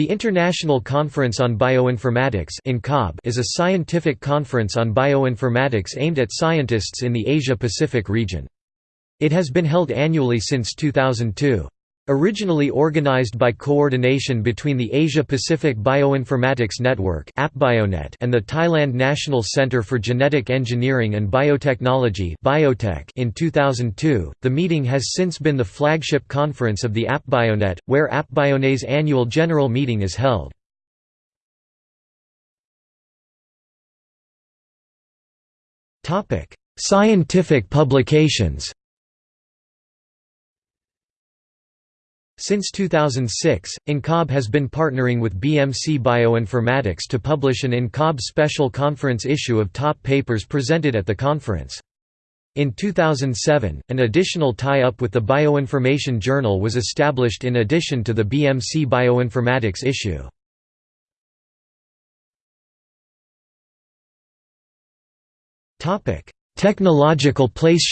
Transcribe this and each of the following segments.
The International Conference on Bioinformatics is a scientific conference on bioinformatics aimed at scientists in the Asia-Pacific region. It has been held annually since 2002. Originally organized by coordination between the Asia-Pacific Bioinformatics Network and the Thailand National Center for Genetic Engineering and Biotechnology in 2002, the meeting has since been the flagship conference of the APBioNet, where APBioNet's annual general meeting is held. Scientific publications Since 2006, INCOB has been partnering with BMC Bioinformatics to publish an INCOB special conference issue of top papers presented at the conference. In 2007, an additional tie-up with the Bioinformation Journal was established in addition to the BMC Bioinformatics issue. Technological place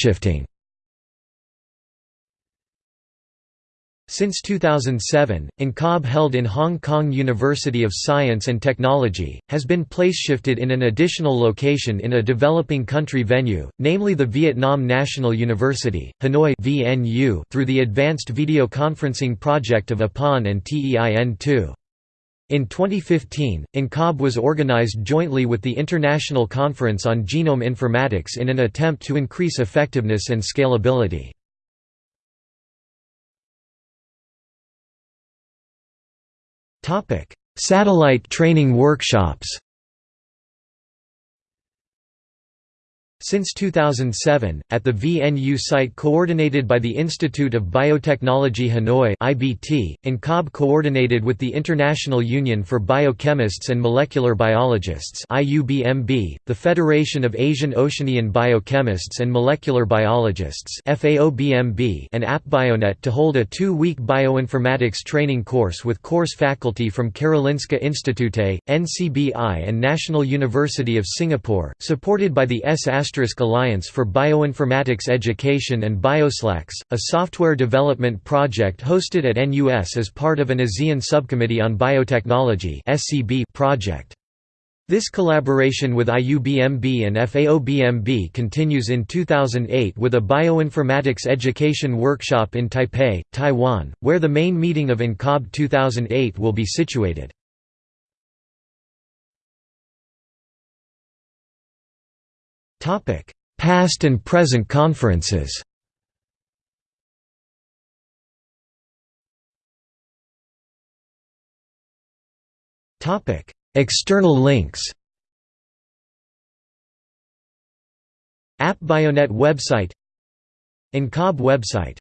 Since 2007, INCOB held in Hong Kong University of Science and Technology, has been place-shifted in an additional location in a developing country venue, namely the Vietnam National University, Hanoi VNU, through the Advanced Video Conferencing Project of APON and TEIN-2. In 2015, INCOB was organized jointly with the International Conference on Genome Informatics in an attempt to increase effectiveness and scalability. Satellite training workshops Since 2007, at the VNU site coordinated by the Institute of Biotechnology Hanoi IBT, INCOB coordinated with the International Union for Biochemists and Molecular Biologists IUBMB, the Federation of Asian Oceanian Biochemists and Molecular Biologists FAOBMB, and APBioNet to hold a two-week bioinformatics training course with course faculty from Karolinska Institute, NCBI and National University of Singapore, supported by the S. Alliance for Bioinformatics Education and BioSlax, a software development project hosted at NUS as part of an ASEAN Subcommittee on Biotechnology project. This collaboration with IUBMB and FAOBMB continues in 2008 with a bioinformatics education workshop in Taipei, Taiwan, where the main meeting of INCOB 2008 will be situated. Past and present conferences. Topic: External links. App APBioNet website INCOB website